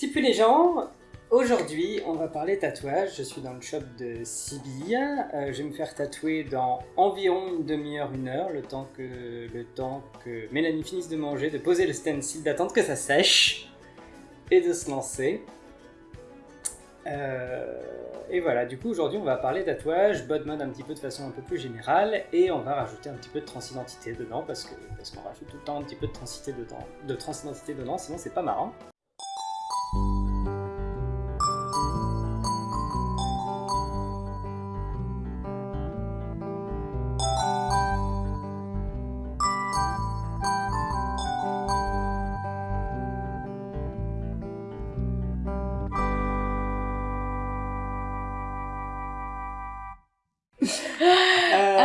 Tipu les gens, aujourd'hui on va parler tatouage. Je suis dans le shop de Sibylle. Euh, je vais me faire tatouer dans environ une demi-heure, une heure, le temps que Mélanie finisse de manger, de poser le stencil, d'attendre que ça sèche et de se lancer. Euh, et voilà, du coup aujourd'hui on va parler tatouage, body mode un petit peu de façon un peu plus générale et on va rajouter un petit peu de transidentité dedans parce que parce qu'on rajoute tout le temps un petit peu de transidentité dedans, de transidentité dedans, sinon c'est pas marrant.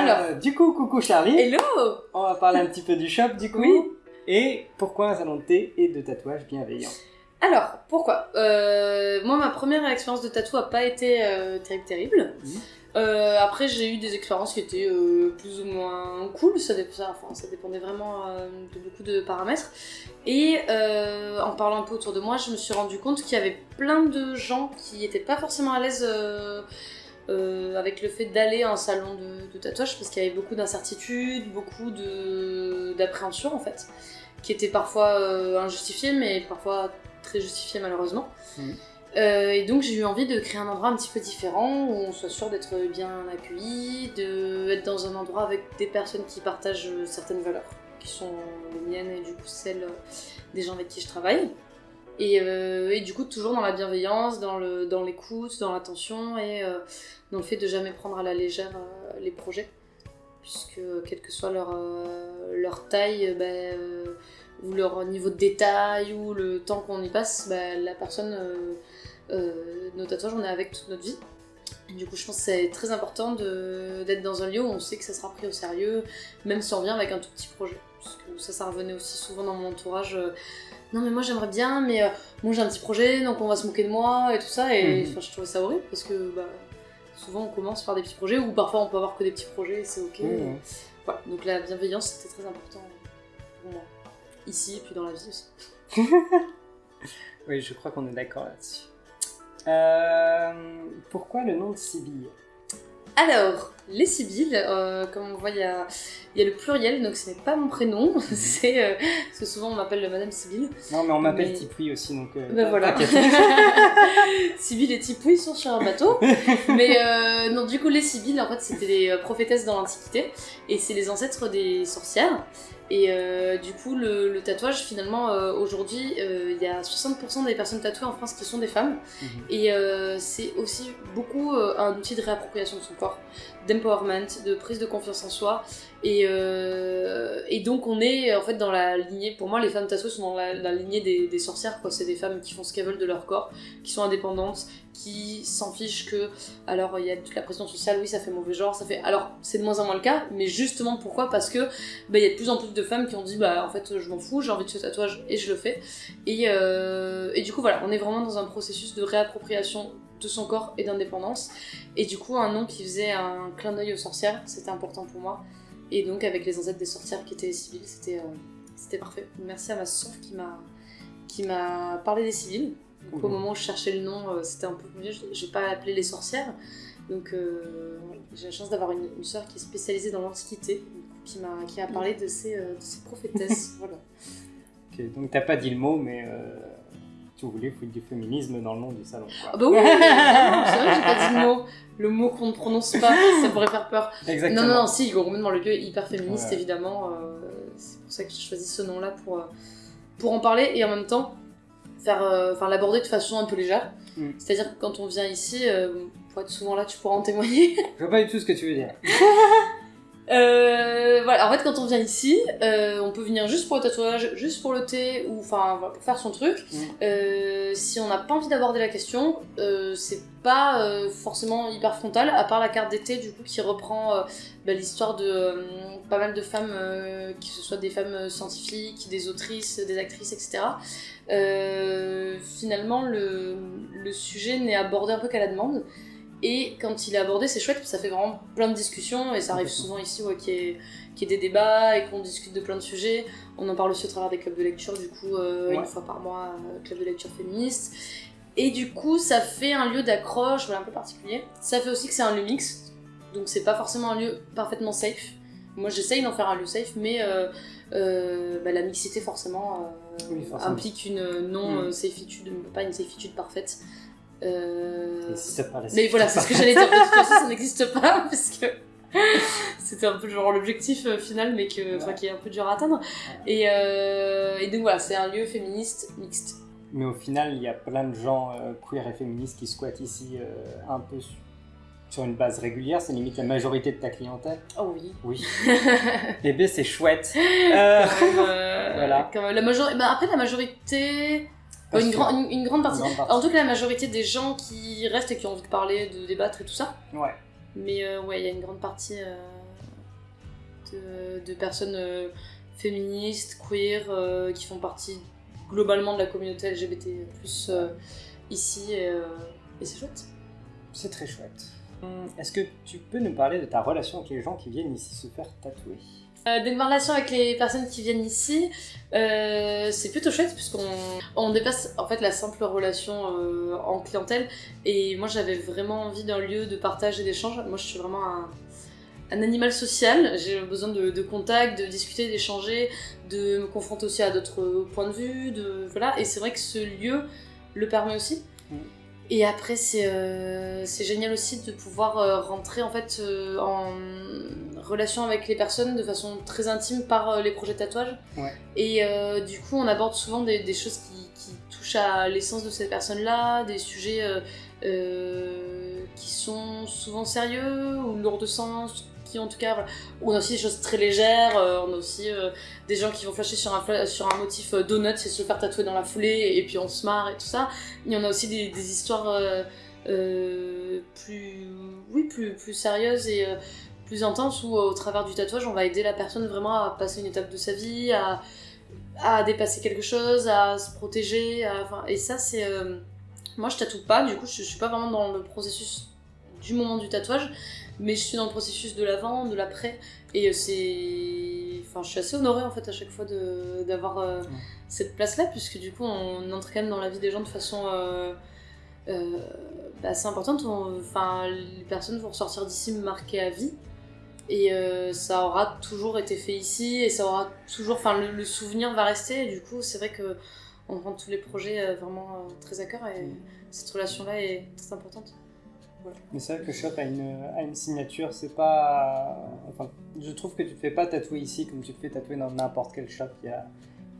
Euh, Alors. du coup, coucou Charlie. Hello On va parler un petit peu du shop du coup. Oui. Et pourquoi un salon de thé et de tatouage bienveillant Alors, pourquoi Euh, Moi, ma première expérience de tatou a pas été euh, terrible, terrible. Euh, après, j'ai eu des expériences qui étaient euh, plus ou moins cool, ça, enfin, ça dépendait vraiment euh, de beaucoup de paramètres. Et euh, en parlant un peu autour de moi, je me suis rendu compte qu'il y avait plein de gens qui n'étaient pas forcément à l'aise euh, avec le fait d'aller à un salon de, de tatouage parce qu'il y avait beaucoup d'incertitudes, beaucoup de- d'appréhension en fait, qui étaient parfois euh, injustifiées, mais parfois très justifiées malheureusement. Mhm. Euh, et donc j'ai eu envie de créer un endroit un petit peu différent où on soit sûr d'être bien accueilli, d'être dans un endroit avec des personnes qui partagent euh, certaines valeurs, qui sont les miennes et du coup celles des gens avec qui je travaille. Et, euh, et du coup toujours dans la bienveillance, dans l'écoute, dans l'attention et euh, dans le fait de jamais prendre à la légère euh, les projets, puisque quelle que soit leur, leur taille, ben, ou leur niveau de détail, ou le temps qu'on y passe, ben, la personne, nos tatouages, on est avec toute notre vie. Du coup, je pense que c'est très important d'être dans un lieu où on sait que ça sera pris au sérieux, même si on vient avec un tout petit projet. Parce que ça, ça revenait aussi souvent dans mon entourage. Non, mais moi j'aimerais bien, mais euh, moi j'ai un petit projet, donc on va se moquer de moi et tout ça. Et enfin, je trouvais ça horrible parce que bah, souvent on commence par des petits projets, ou parfois on peut avoir que des petits projets et c'est ok. Mhm. Voilà, donc la bienveillance c'était très important pour moi. Ici et puis dans la vie aussi. Oui, je crois qu'on est d'accord là-dessus. Euh, pourquoi le nom de Sibylle Alors, les Sibylles, euh, comme on voit, il y a, y a le pluriel, donc ce n'est pas mon prénom, c'est euh, parce que souvent on m'appelle Madame Sibylle. Non, mais on m'appelle Mais- Tipoui aussi, donc. euh, Ben voilà. Sibylle et Tipouille sont sur un bateau. Mais euh, non, du coup, les Sibylles, en fait, c'était des euh, prophétesses dans l'Antiquité. Et c'est les ancêtres des sorcières. Et euh, du coup, le, le tatouage, finalement, euh, aujourd'hui, euh, il y a 60% des personnes tatouées en France qui sont des femmes. Mhm. Et c'est aussi beaucoup un outil de réappropriation de son corps, d'empowerment, de prise de confiance en soi. Et, euh, et donc on est en fait dans la lignée, pour moi les femmes tatouées sont dans la, lignée des, des sorcières, quoi. C'est des femmes qui font ce qu'elles veulent de leur corps, qui sont indépendantes, qui s'en fichent que... Alors il y a toute la pression sociale, oui ça fait mauvais genre, ça fait... Alors c'est de moins en moins le cas, mais justement pourquoi? Parce que bah, il y a de plus en plus de femmes qui ont dit bah en fait je m'en fous, j'ai envie de ce tatouage et je le fais. Et, euh, et du coup, voilà, on est vraiment dans un processus de réappropriation de son corps et d'indépendance. Et du coup, un nom qui faisait un clin d'œil aux sorcières, c'était important pour moi. Et donc, avec les ancêtres des sorcières qui étaient les civils, c'était euh, parfait. Merci à ma soeur qui m'a parlé des civils. Donc, au moment où je cherchais le nom, euh, c'était un peu mieux. Je je vais pas appeler les sorcières. Donc, euh, j'ai la chance d'avoir une, une soeur qui est spécialisée dans l'Antiquité, qui m'a qui a parlé de ces, euh, de ces prophétesses. voilà. Ok, donc t'as pas dit le mot, mais tu voulais foutre du féminisme dans le nom du salon. quoi. Ah bah oui, c'est vrai que j'ai pas dit le mot, le mot qu'on ne prononce pas, ça pourrait faire peur. Exactement. Non, non, non, si, complètement, le lieu est hyper féministe, Ouais. évidemment. euh, c'est pour ça que j'ai choisi ce nom-là pour, euh, pour en parler et en même temps faire, euh, l'aborder de façon un peu légère. Mm. C'est-à-dire que quand on vient ici, euh, pour être souvent là, tu pourras en témoigner. Je vois pas du tout ce que tu veux dire. Euh, voilà, en fait, quand on vient ici, euh, on peut venir juste pour le tatouage, juste pour le thé, ou enfin, voilà, pour faire son truc. Mm. Euh, si on n'a pas envie d'aborder la question, euh, c'est pas euh, forcément hyper frontal, à part la carte d'été, du coup, qui reprend euh, bah, l'histoire de pas mal de femmes, euh, que ce soit des femmes scientifiques, des autrices, des actrices, etc. Euh, finalement, le, le sujet n'est abordé un peu qu'à la demande. Et quand il est abordé, c'est chouette, ça fait vraiment plein de discussions, et ça arrive souvent ici ouais, qu'il y, ait- qu'il y ait des débats et qu'on discute de plein de sujets. On en parle aussi au travers des clubs de lecture, du coup, euh, Ouais. une fois par mois, euh, club de lecture féministe. Et du coup, ça fait un lieu d'accroche voilà, un peu particulier. Ça fait aussi que c'est un lieu mix, donc c'est pas forcément un lieu parfaitement safe. Moi, j'essaye d'en faire un lieu safe, mais euh, euh, bah, la mixité, forcément, Oui, forcément. implique une non-safitude, pas une safitude parfaite. Euh, ça paraît- mais voilà, c'est ce que j'allais dire. De toute façon, ça n'existe pas parce que c'était un peu genre l'objectif euh, final, mais que, Ouais. qui est un peu dur à atteindre. Et, euh, et donc voilà, c'est un lieu féministe mixte. Mais au final, il y a plein de gens queer et féministes qui squattent ici un peu su- sur une base régulière. C'est limite la majorité de ta clientèle. Oh oui. Oui. Bébé, c'est chouette. Voilà. la major... bah, après, la majorité. Une, sûr. grand- une, une grande partie. Une grande partie. En tout cas, la majorité des gens qui restent et qui ont envie de parler, de débattre et tout ça. Ouais. Mais euh, ouais, il y a une grande partie euh, de, de personnes euh, féministes, queer, qui font partie globalement de la communauté LGBT euh, ici, et, et c'est chouette. C'est très chouette. Hum, Est-ce que tu peux nous parler de ta relation avec les gens qui viennent ici se faire tatouer? Euh, donc ma relation avec les personnes qui viennent ici, euh, c'est plutôt chouette puisqu'on on dépasse en fait la simple relation euh, en clientèle et moi j'avais vraiment envie d'un lieu de partage et d'échange. Moi je suis vraiment un, animal social, j'ai besoin de, de contact, de discuter, d'échanger, de me confronter aussi à d'autres points de vue, de voilà et c'est vrai que ce lieu le permet aussi. Mm. Et après, c'est euh, c'est génial aussi de pouvoir euh, rentrer en fait euh, en relation avec les personnes de façon très intime par les projets de tatouage. Ouais. Et du coup, on aborde souvent des, des choses qui, qui touchent à l'essence de ces personnes-là, des sujets qui sont souvent sérieux ou lourds de sens, qui en tout cas, on a aussi des choses très légères, euh, on a aussi euh, des gens qui vont flasher sur un, sur un motif euh, donut et se faire tatouer dans la foulée, et puis on se marre et tout ça. Il y en a aussi des, histoires plus, oui, plus, sérieuses et plus intenses où, au travers du tatouage, on va aider la personne vraiment à passer une étape de sa vie, à, dépasser quelque chose, à se protéger. et ça, c'est. moi, je tatoue pas, du coup, je, je suis pas vraiment dans le processus du moment du tatouage, mais je suis dans le processus de l'avant, de l'après, et euh, c'est. Enfin, je suis assez honorée en fait à chaque fois d'avoir euh, Ouais. cette place-là, puisque du coup, on entre quand même dans la vie des gens de façon. euh, euh, bah, assez importante. Enfin, les personnes vont ressortir d'ici marquées à vie. Et euh, ça aura toujours été fait ici, et ça aura toujours. Enfin, le, le souvenir va rester, et du coup, c'est vrai que on prend tous les projets vraiment très à cœur, et Mm. cette relation-là est très importante. Mais c'est vrai que shop a une, a une signature, c'est pas. Enfin, je trouve que tu te fais pas tatouer ici comme tu te fais tatouer dans n'importe quel shop. Il y a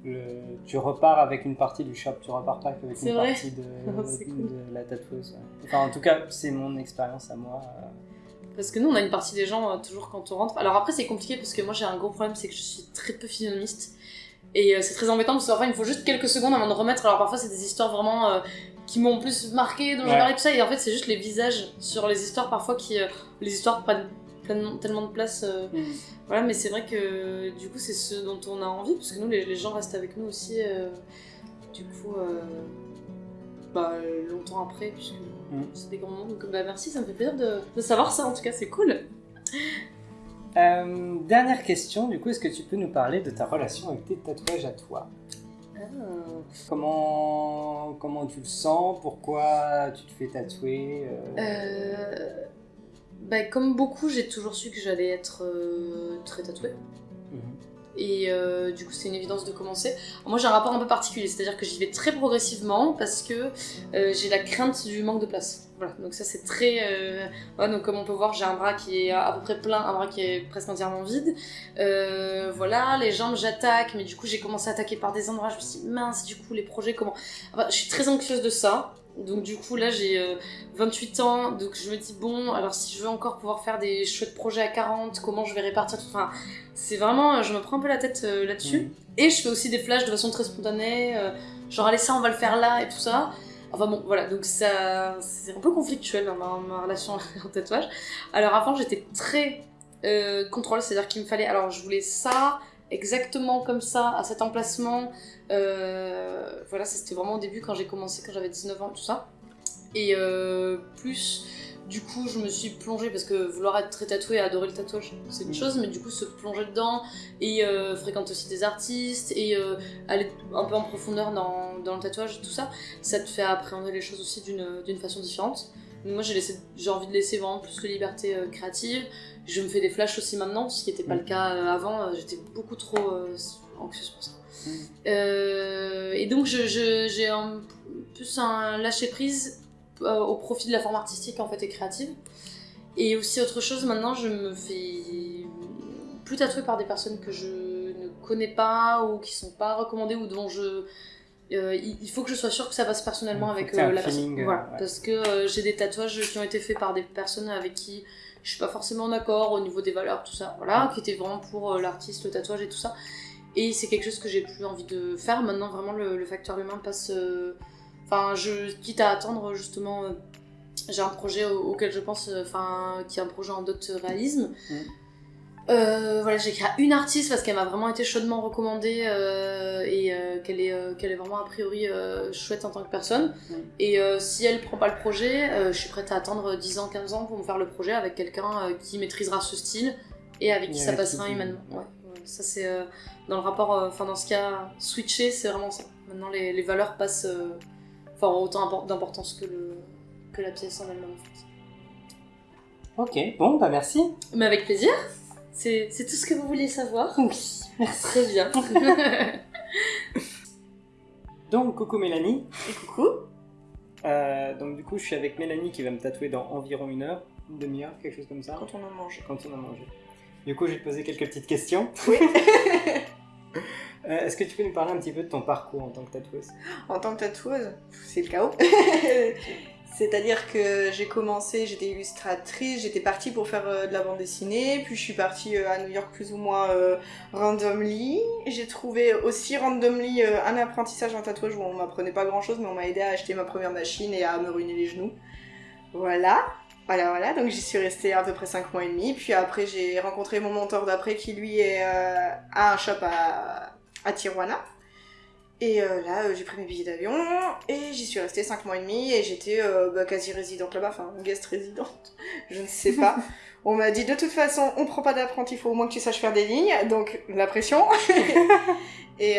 le- Tu repars avec une partie du shop, tu repars pas avec une vrai. partie de, cool. de la tatoueuse. Enfin, en tout cas, c'est mon expérience à moi. euh. Parce que nous, on a une partie des gens, euh, toujours quand on rentre. Alors après, c'est compliqué parce que moi, j'ai un gros problème, c'est que je suis très peu physionomiste. Et euh, c'est très embêtant parce qu'enfin, il me faut juste quelques secondes avant de remettre. Alors parfois, c'est des histoires vraiment euh, qui m'ont plus marqué, dont j'ai Ouais. parlé, tout ça. Et en fait, c'est juste les visages sur les histoires parfois qui. euh, les histoires prennent pleinement- tellement de place. euh, voilà, mais c'est vrai que du coup, c'est ce dont on a envie parce que nous, les, les gens restent avec nous aussi. euh, du coup, euh, bah, longtemps après, puisque Mm. c'est des grands moments. Donc, bah, merci, ça me fait plaisir de, de savoir ça en tout cas, c'est cool. Euh, dernière question, du coup, est-ce que tu peux nous parler de ta relation avec tes tatouages à toi? Comment, comment tu le sens? Pourquoi tu te fais tatouer euh, Euh, bah, comme beaucoup, j'ai toujours su que j'allais être euh, très tatouée. mhm. Et euh, du coup, c'est une évidence de commencer. Alors, moi, j'ai un rapport un peu particulier, c'est-à-dire que j'y vais très progressivement parce que j'ai la crainte du manque de place. Voilà, donc ça, c'est très. euh, ouais, donc, comme on peut voir, j'ai un bras qui est à peu près plein, un bras qui est presque entièrement vide. Euh, voilà, les jambes, j'attaque, mais du coup, j'ai commencé à attaquer par des endroits. Je me suis dit, mince, du coup, les projets, comment? Enfin, je suis très anxieuse de ça. Donc, du coup, là, j'ai euh, 28 ans, donc je me dis, bon, alors si je veux encore pouvoir faire des chouettes projets à 40, comment je vais répartir tout. Enfin, c'est vraiment, je me prends un peu la tête euh, là-dessus. Mhm. Et je fais aussi des flashs de façon très spontanée, euh, genre allez ça on va le faire là et tout ça. Enfin bon, voilà, donc ça, c'est un peu conflictuel dans ma, relation au tatouage. Alors avant j'étais très euh, contrôle, c'est-à-dire qu'il me fallait, alors je voulais ça, exactement comme ça, à cet emplacement. Euh, voilà, c'était vraiment au début quand j'ai commencé, quand j'avais 19 ans, tout ça. Et euh, plus du coup, je me suis plongée parce que vouloir être très tatouée et adorer le tatouage, c'est une chose, mais du coup, se plonger dedans et euh, fréquenter aussi des artistes et euh, aller un peu en profondeur dans, dans le tatouage, tout ça, ça te fait appréhender les choses aussi d'une façon différente. Moi, j'ai envie de laisser vraiment plus de liberté euh, créative. Je me fais des flashs aussi maintenant, ce qui n'était pas le cas euh, avant. J'étais beaucoup trop anxieuse pour ça. Mm. Et donc, je- je- j'ai un, plus un lâcher prise euh, au profit de la forme artistique en fait et créative. Et aussi autre chose, maintenant, je me fais plus tatouer par des personnes que je ne connais pas ou qui sont pas recommandées ou dont je euh, il faut que je sois sûre que ça passe personnellement avec euh, la personne. feeling, Voilà, ouais. parce que euh, j'ai des tatouages qui ont été faits par des personnes avec qui je suis pas forcément d'accord au niveau des valeurs, tout ça, voilà, qui étaient vraiment pour l'artiste, le tatouage et tout ça. Et c'est quelque chose que j'ai plus envie de faire. Maintenant, vraiment, le, le facteur humain passe. Enfin, je quitte à attendre justement. euh, j'ai un projet au- auquel je pense, euh, enfin, qui est un projet en dot réalisme. Mm. Euh, voilà, j'ai créé une artiste parce qu'elle m'a vraiment été chaudement recommandée et qu'elle est, qu'elle est vraiment a priori chouette en tant que personne. Mm. Et si elle prend pas le projet, je suis prête à attendre 10 ans, 15 ans pour me faire le projet avec quelqu'un qui maîtrisera ce style et avec qui ça passera humainement. Ouais, ouais, ça c'est dans le rapport, enfin dans ce cas switché, c'est vraiment ça. Maintenant les, les valeurs passent, enfin autant impor- d'importance que, le, que la pièce en elle-même en fait. Ok, bon, bah merci. Mais avec plaisir. C'est tout ce que vous vouliez savoir Oui. Très bien. Donc, coucou Mélanie. Et coucou. Euh, donc, du coup, je suis avec Mélanie qui va me tatouer dans environ une heure, une demi-heure, quelque chose comme ça, Quand on en mange. quand on a mangé. Du coup, je vais te poser quelques petites questions. Oui. Euh, Est-ce que tu peux nous parler un petit peu de ton parcours en tant que tatoueuse? En tant que tatoueuse, c'est le chaos. C'est-à-dire que j'ai commencé, j'étais illustratrice, j'étais partie pour faire euh, de la bande dessinée, puis je suis partie euh, à New York plus ou moins euh, randomly. J'ai trouvé aussi randomly un apprentissage en tatouage où on m'apprenait pas grand-chose, mais on m'a aidé à acheter ma première machine et à me ruiner les genoux. Voilà. Voilà, voilà, donc j'y suis restée à peu près 5 mois et demi. Puis après, j'ai rencontré mon mentor d'après qui, lui, est, euh, a un shop à, à Tijuana. Et euh, là, euh, j'ai pris mes billets d'avion et j'y suis restée 5 mois et demi et j'étais euh, bah, quasi résidente là-bas, enfin guest résidente, je ne sais pas. on m'a dit de toute façon, on prend pas d'apprenti, il faut au moins que tu saches faire des lignes, donc la pression. et,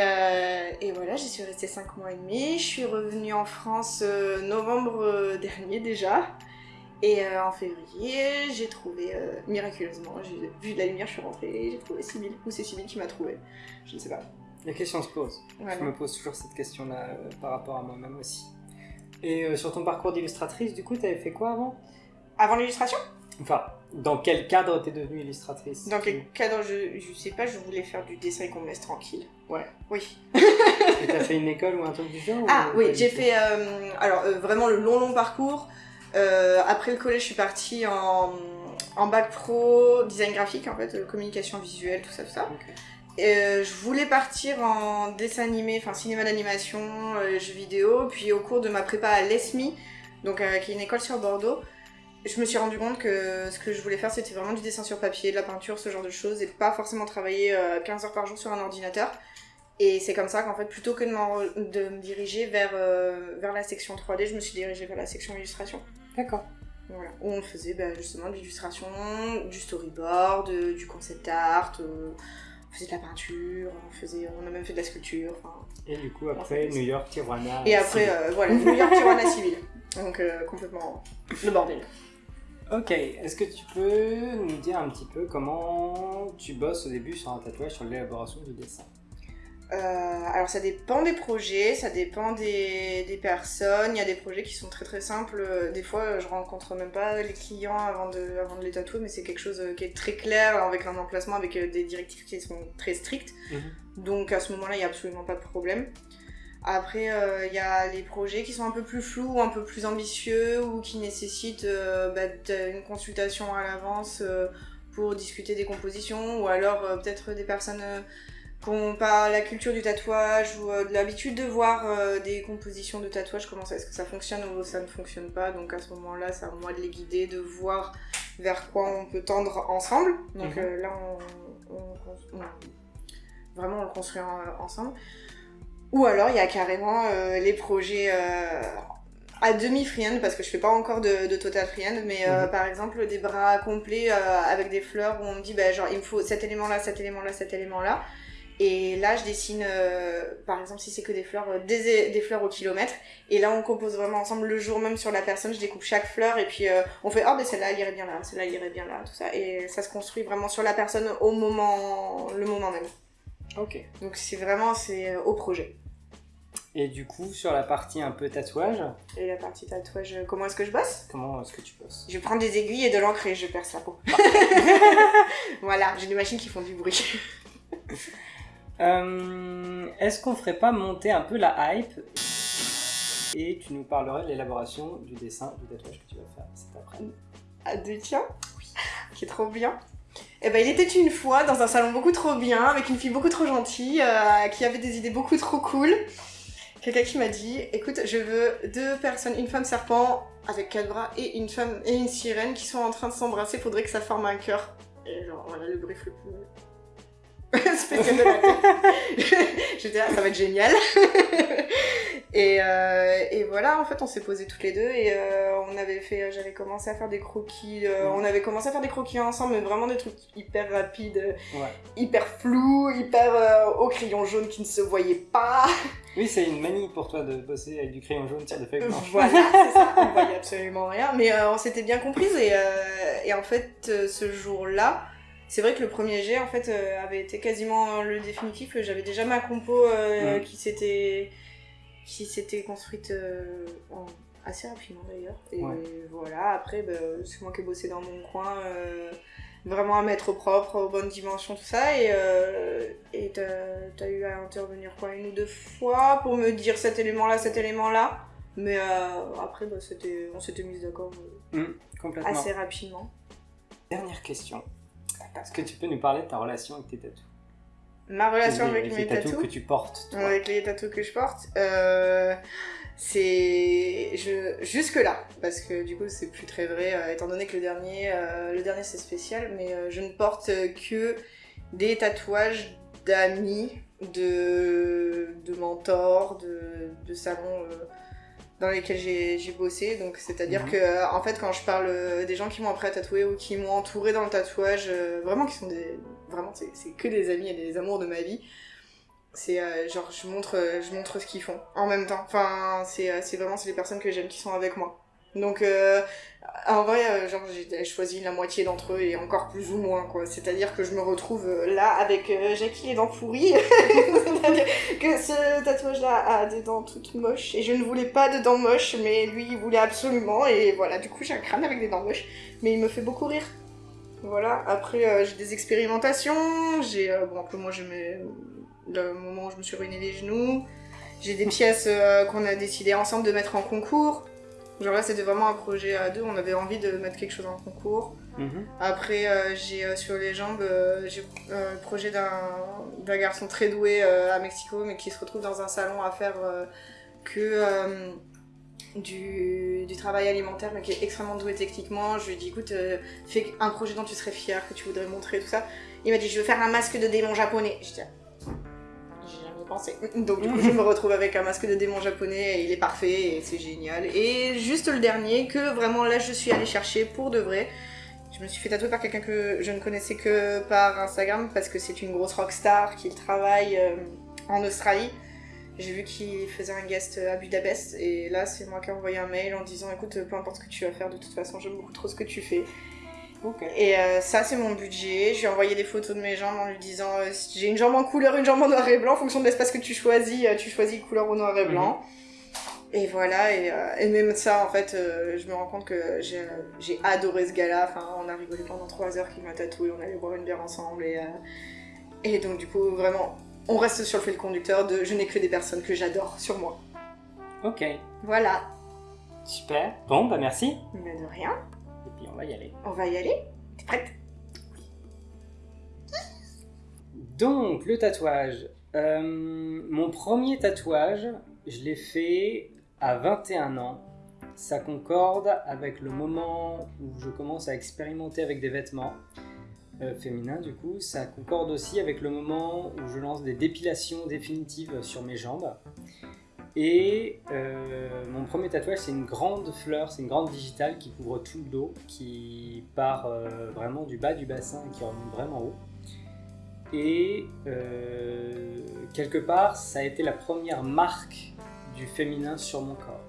voilà, j'y suis restée 5 mois et demi. Je suis revenue en France novembre dernier déjà. Et en février, j'ai trouvé, miraculeusement, j'ai vu de la lumière, je suis rentrée et j'ai trouvé Sybille. Ou c'est Sybille qui m'a trouvé, je ne sais pas. La question se pose. Voilà. Je me pose toujours cette question-là euh, par rapport à moi-même aussi. Et euh, sur ton parcours d'illustratrice, du coup, t'avais fait quoi avant? Avant l'illustration? Enfin, dans quel cadre t'es devenue illustratrice? Dans quel cadre je, je sais pas, je voulais faire du dessin et qu'on me laisse tranquille. Ouais. Oui. Et t'as fait une école ou un truc du genre Ah ou oui, j'ai fait euh, alors euh, vraiment le long long parcours. Euh, après le collège, je suis partie en, en bac pro design graphique en fait, communication visuelle, tout ça, tout ça. Euh, je voulais partir en dessin animé, enfin cinéma d'animation, euh, jeux vidéo. Puis au cours de ma prépa à l'ESMI, donc euh, qui est une école sur Bordeaux, je me suis rendu compte que ce que je voulais faire c'était vraiment du dessin sur papier, de la peinture, ce genre de choses, et pas forcément travailler euh, 15 heures par jour sur un ordinateur. Et c'est comme ça qu'en fait, plutôt que de, me diriger vers, euh, vers la section 3D, je me suis dirigée vers la section illustration. D'accord. Voilà. Où on faisait bah, justement de l'illustration, du storyboard, euh, du concept art, euh, faisait de la peinture, on, faisait, on a même fait de la sculpture. Et du coup, après, New York, Tijuana. Et après, euh, voilà, New York Tijuana civil. Donc euh, complètement le bordel. Ok, est-ce que tu peux nous dire un petit peu comment tu bosses au début sur un tatouage, sur l'élaboration du dessin? Euh, alors ça dépend des projets, ça dépend des, des personnes. Il y a des projets qui sont très très simples. Des fois, je rencontre même pas les clients avant de, avant de les tatouer, mais c'est quelque chose euh, qui est très clair, avec un emplacement, avec euh, des directives qui sont très strictes. Donc à ce moment-là, il n'y a absolument pas de problème. Après, euh, il y a les projets qui sont un peu plus flous, un peu plus ambitieux, ou qui nécessitent euh, bah, une consultation à l'avance pour discuter des compositions, ou alors peut-être des personnes n'ont pas la culture du tatouage, ou euh, de l'habitude de voir euh, des compositions de tatouage, comment ça, est-ce que ça fonctionne ou ça ne fonctionne pas? Donc à ce moment-là, c'est à moi de les guider, de voir vers quoi on peut tendre ensemble. Donc Mhm. euh, là, on, on- on- vraiment on le construit en- ensemble. Ou alors il y a carrément euh, les projets à demi freehand parce que je fais pas encore de, de total freehand mais euh, Mhm. par exemple des bras complets euh, avec des fleurs où on me dit bah, genre il me faut cet élément là cet élément là cet élément là et là je dessine euh, par exemple si c'est que des fleurs euh, des, des fleurs au kilomètre et là on compose vraiment ensemble le jour même sur la personne je découpe chaque fleur et puis euh, on fait oh ben celle-là elle irait bien là celle-là elle irait bien là tout ça et ça se construit vraiment sur la personne au moment le moment même Ok. donc c'est vraiment c'est au projet Et du coup, sur la partie un peu tatouage, et la partie tatouage comment est-ce que je bosse? Comment est-ce que tu bosses? Je prends des aiguilles et de l'encre et je perce la peau. voilà, j'ai des machines qui font du bruit. Euh, Est-ce qu'on ferait pas monter un peu la hype et tu nous parlerais de l'élaboration du dessin du tatouage que tu vas faire cet après À deux tiens Oui. Qui est trop bien. Eh ben, il était une fois dans un salon beaucoup trop bien, avec une fille beaucoup trop gentille, euh, qui avait des idées beaucoup trop cool. Quelqu'un qui m'a dit, écoute, je veux deux personnes, une femme serpent avec quatre bras et une femme et une sirène qui sont en train de s'embrasser, faudrait que ça forme un cœur. Et genre, voilà le brief le plus spécial de la tête. J'étais là, ça va être génial. et, euh, et voilà, en fait, on s'est posé toutes les deux et euh, on avait fait, j'avais commencé à faire des croquis. euh, on avait commencé à faire des croquis ensemble, mais vraiment des trucs hyper rapides, euh, Ouais. hyper flous, hyper euh, au crayon jaune qui ne se voyait pas. Oui, c'est une manie pour toi de bosser avec du crayon jaune sur des feuilles blanches. Voilà, c'est ça. On voyait absolument rien, mais euh, on s'était bien comprises et, euh, et en fait, euh, ce jour-là, c'est vrai que le premier jet en fait euh, avait été quasiment le définitif. J'avais déjà ma compo euh, qui s'était qui s'était construite euh, en- assez rapidement d'ailleurs. Et Ouais. voilà, après, bah, c'est moi qui ai bossé dans mon coin. Vraiment à mettre au propre, aux bonnes dimensions, tout ça. Et et t'as as eu à intervenir quoi une ou deux fois pour me dire cet élément-là, cet élément-là. Mais euh, après, bah, on s'était mis d'accord complètement. assez rapidement. Dernière question. Est-ce que tu peux nous parler de ta relation avec tes tatous? Ma relation avec les mes tatous que tu portes, toi. avec les tatous que je porte, euh, c'est je jusque là parce que du coup c'est plus très vrai euh, étant donné que le dernier euh, le dernier c'est spécial mais je ne porte que des tatouages d'amis de de mentors de, de salons dans lesquels j'ai j'ai bossé. Donc c'est à dire Mhm. que euh, en fait quand je parle euh, des gens qui m'ont appris à tatouer ou qui m'ont entouré dans le tatouage euh, vraiment qui sont des vraiment c'est que des amis et des amours de ma vie c'est euh, genre je montre euh, je montre ce qu'ils font en même temps. Enfin c'est c'est vraiment c'est les personnes que j'aime qui sont avec moi donc euh, en vrai euh, genre j'ai choisi la moitié d'entre eux et encore plus ou moins quoi. C'est à dire que je me retrouve euh, là avec Jackie les dents pourries C'est-à-dire que ce tatouage là a des dents toutes moches. Et je ne voulais pas de dents moches mais lui il voulait absolument. Et voilà du coup j'ai un crâne avec des dents moches. Mais il me fait beaucoup rire. Voilà, après j'ai des expérimentations, j'ai bon un peu moi je mets le moment où je me suis ruiné les genoux, j'ai des pièces qu'on a décidé ensemble de mettre en concours. Genre là c'était vraiment un projet à deux, on avait envie de mettre quelque chose en concours. Mhm. Après euh, j'ai euh, sur les jambes euh, j'ai le projet d'un garçon très doué à Mexico mais qui se retrouve dans un salon à faire que du, du travail alimentaire mais qui est extrêmement doué techniquement. Je lui ai dit écoute fais un projet dont tu serais fier, que tu voudrais montrer tout ça. Il m'a dit je veux faire un masque de démon japonais. Je dis Donc du coup je me retrouve avec un masque de démon japonais et il est parfait et c'est génial. Et juste le dernier que vraiment là je suis allée chercher pour de vrai. Je me suis fait tatouer par quelqu'un que je ne connaissais que par Instagram parce que c'est une grosse rockstar qui travaille euh, en Australie. J'ai vu qu'il faisait un guest à Budapest et là c'est moi qui ai envoyé un mail en disant écoute peu importe ce que tu vas faire de toute façon j'aime beaucoup trop ce que tu fais. Et euh, ça c'est mon budget. Je lui ai envoyé des photos de mes jambes en lui disant euh, j'ai une jambe en couleur, une jambe en noir et blanc en fonction de l'espace que tu choisis, euh, tu choisis couleur au noir et blanc. Et voilà, et, euh, et même ça, en fait, je me rends compte que j'ai adoré ce gars-là. Enfin, on a rigolé pendant trois heures qu'il m'a tatoué, on allait boire une bière ensemble. Et, et donc, du coup, vraiment, on reste sur le fil conducteur de je n'ai que des personnes que j'adore sur moi. Ok. Voilà, Super. Bon, bah merci. mais de rien, on va y aller. on va y aller. T'es prête? Donc, le tatouage. Euh, mon premier tatouage, je l'ai fait à 21 ans. Ça concorde avec le moment où je commence à expérimenter avec des vêtements euh, féminins, du coup. Ça concorde aussi avec le moment où je lance des dépilations définitives sur mes jambes. Et mon premier tatouage, c'est une grande fleur, c'est une grande digitale qui couvre tout le dos, qui part vraiment du bas du bassin et qui remonte vraiment haut. Et quelque part, ça a été la première marque du féminin sur mon corps.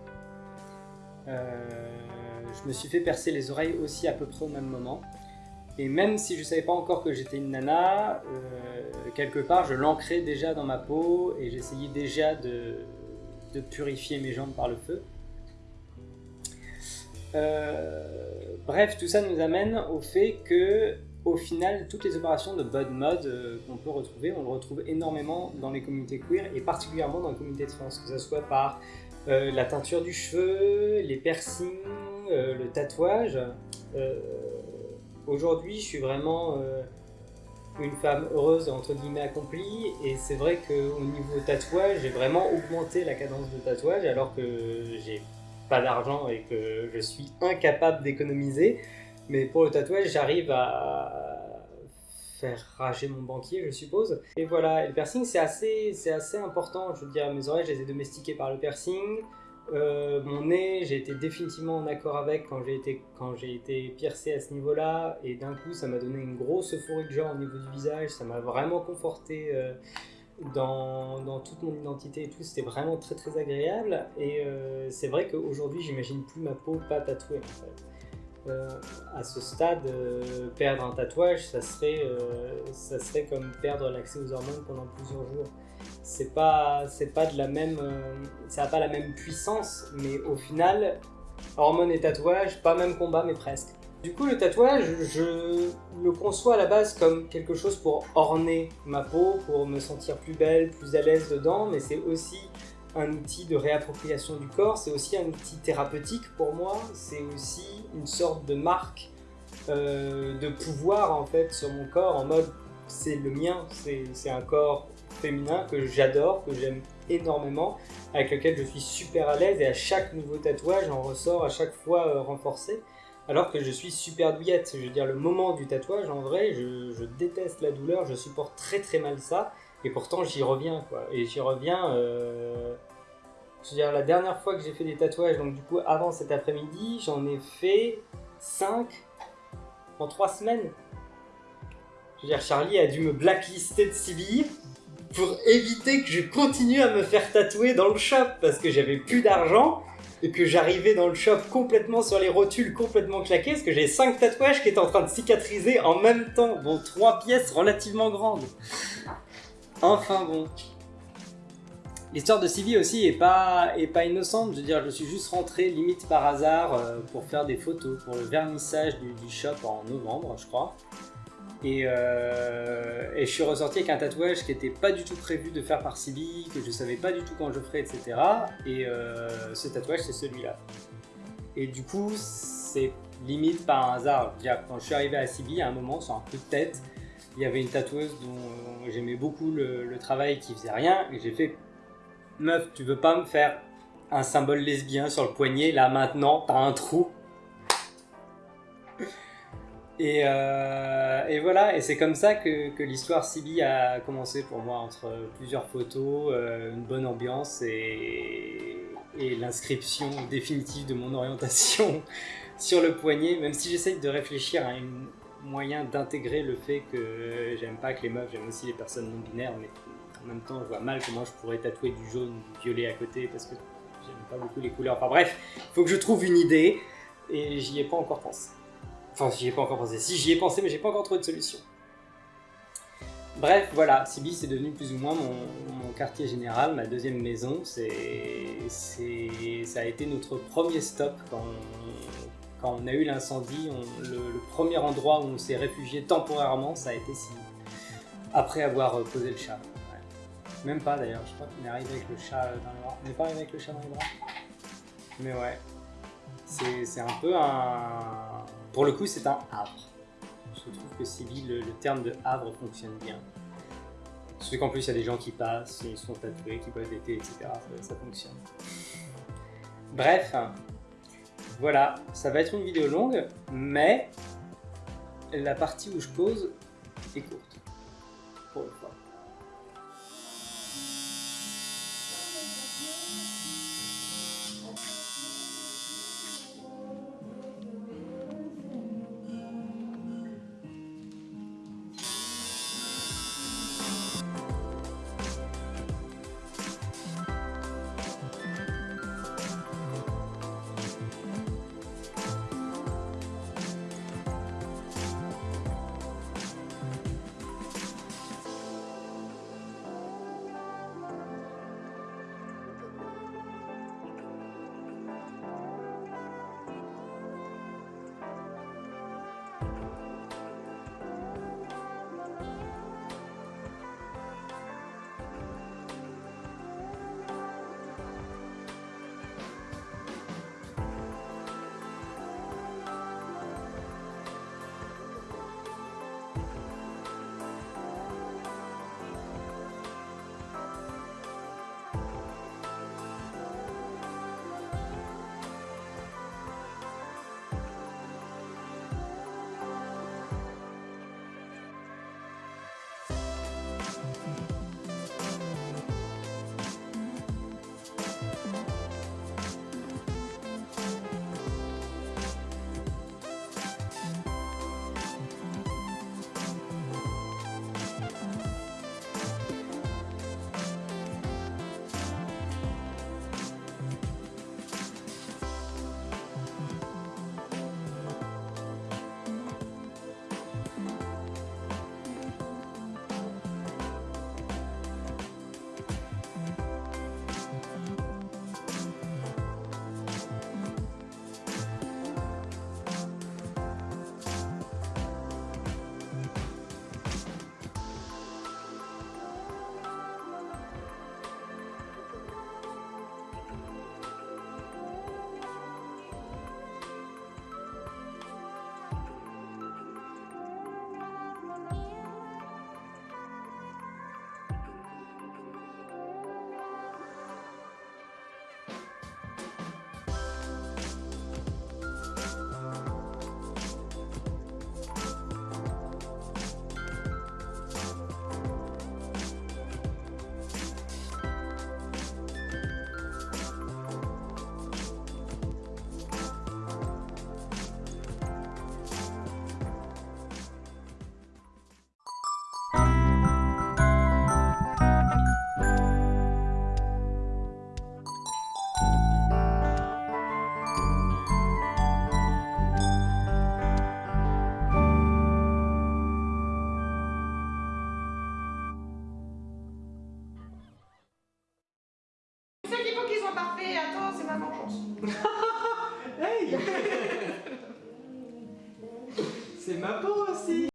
je me suis fait percer les oreilles aussi à peu près au même moment. Et même si je ne savais pas encore que j'étais une nana, euh, quelque part je l'ancrais déjà dans ma peau et j'essayais déjà de, purifier mes jambes par le feu. Euh, bref, tout ça nous amène au fait que, au final, toutes les opérations de body mode euh, qu'on peut retrouver, on le retrouve énormément dans les communautés queer et particulièrement dans les communautés trans, que ce soit par la teinture du cheveu, les piercings, le tatouage. Aujourd'hui, je suis vraiment euh, une femme heureuse, entre guillemets, accomplie. Et c'est vrai qu'au niveau tatouage, j'ai vraiment augmenté la cadence de tatouage alors que j'ai pas d'argent et que je suis incapable d'économiser. Mais pour le tatouage, j'arrive à faire rager mon banquier, je suppose. Et voilà, le piercing, c'est assez, assez important. Je veux dire, mes oreilles, je les ai domestiquées par le piercing. Euh, mon nez, j'ai été définitivement en accord avec quand j'ai été, été piercé à ce niveau-là, et d'un coup, ça m'a donné une grosse euphorie de genre au niveau du visage, ça m'a vraiment conforté euh, dans, dans, toute mon identité et tout, c'était vraiment très très agréable, et euh, c'est vrai qu'aujourd'hui, j'imagine plus ma peau pas tatouée en à ce stade, perdre un tatouage, ça serait, ça serait comme perdre l'accès aux hormones pendant plusieurs jours c'est pas pas de la même euh, ça a pas la même puissance mais au final hormones et tatouage pas même combat mais presque. Du coup le tatouage je le conçois à la base comme quelque chose pour orner ma peau pour me sentir plus belle plus à l'aise dedans mais c'est aussi un outil de réappropriation du corps c'est aussi un outil thérapeutique pour moi c'est aussi une sorte de marque euh, de pouvoir en fait sur mon corps en mode c'est le mien c'est un corps féminin que j'adore, que j'aime énormément, avec lequel je suis super à l'aise et à chaque nouveau tatouage, j'en ressors à chaque fois euh, renforcé. Alors que je suis super douillette, je veux dire le moment du tatouage, en vrai, je, déteste la douleur, je supporte très très mal ça, et pourtant j'y reviens quoi. Et j'y reviens, euh, je veux dire la dernière fois que j'ai fait des tatouages, donc du coup avant cet après-midi, j'en ai fait 5 en 3 semaines. Je veux dire, Charlie a dû me blacklister de CBI pour éviter que je continue à me faire tatouer dans le shop parce que j'avais plus d'argent et que j'arrivais dans le shop complètement sur les rotules, complètement claqués, parce que j'ai 5 tatouages qui étaient en train de cicatriser en même temps, bon, 3 pièces relativement grandes. Enfin bon. L'histoire de Sylvie aussi est pas, innocente, je veux dire, je suis juste rentré limite par hasard euh, pour faire des photos pour le vernissage du shop en novembre, je crois. Euh, et, je suis ressorti avec un tatouage qui n'était pas du tout prévu de faire par Sibi, que je savais pas du tout quand je ferais, etc. Et euh, ce tatouage, c'est celui-là. Et du coup, c'est limite par hasard. Quand je suis arrivé à Sibi, à un moment, sur un coup de tête, il y avait une tatoueuse dont j'aimais beaucoup le, travail qui faisait rien, et j'ai fait Meuf, tu veux pas me faire un symbole lesbien sur le poignet, là maintenant, t'as un trou euh, et, voilà, et c'est comme ça que, l'histoire Sibi a commencé pour moi, entre plusieurs photos, euh, une bonne ambiance et, l'inscription définitive de mon orientation sur le poignet, même si j'essaye de réfléchir à un moyen d'intégrer le fait que j'aime pas que les meufs, j'aime aussi les personnes non binaires, mais en même temps je vois mal comment je pourrais tatouer du jaune ou du violet à côté parce que j'aime pas beaucoup les couleurs. Enfin bref, il faut que je trouve une idée et j'y ai pas encore pensé. Enfin, j'y ai pas encore pensé. Si, j'y ai pensé, mais j'ai pas encore trouvé de solution. Bref, voilà, Sibi c'est devenu plus ou moins mon, quartier général, ma deuxième maison. Ça a été notre premier stop quand on, quand on a eu l'incendie. Le, premier endroit où on s'est réfugié temporairement, ça a été Sibi. Après avoir posé le chat. Même pas d'ailleurs, je crois qu'on est arrivé avec le chat dans les bras. On n'est pas arrivé avec le chat dans les bras Mais ouais, c'est un peu un pour le coup, c'est un havre. Je trouve que le, terme de havre fonctionne bien. Surtout qu'en plus, il y a des gens qui passent, ils sont tatoués, qui boivent d'été, etc. Ça, fonctionne. Bref, voilà, ça va être une vidéo longue, mais la partie où je pose est courte.